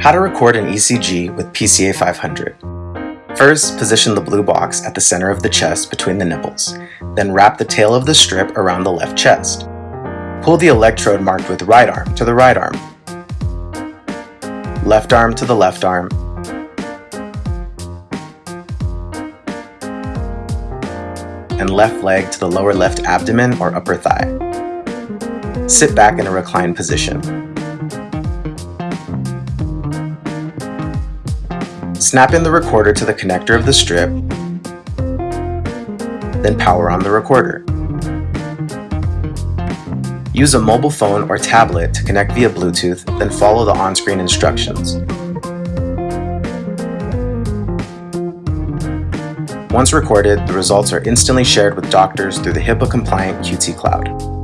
How to record an ECG with PCA 500. First, position the blue box at the center of the chest between the nipples. Then wrap the tail of the strip around the left chest. Pull the electrode marked with right arm to the right arm. Left arm to the left arm. And left leg to the lower left abdomen or upper thigh. Sit back in a reclined position. Snap in the recorder to the connector of the strip, then power on the recorder. Use a mobile phone or tablet to connect via Bluetooth, then follow the on-screen instructions. Once recorded, the results are instantly shared with doctors through the HIPAA-compliant QT Cloud.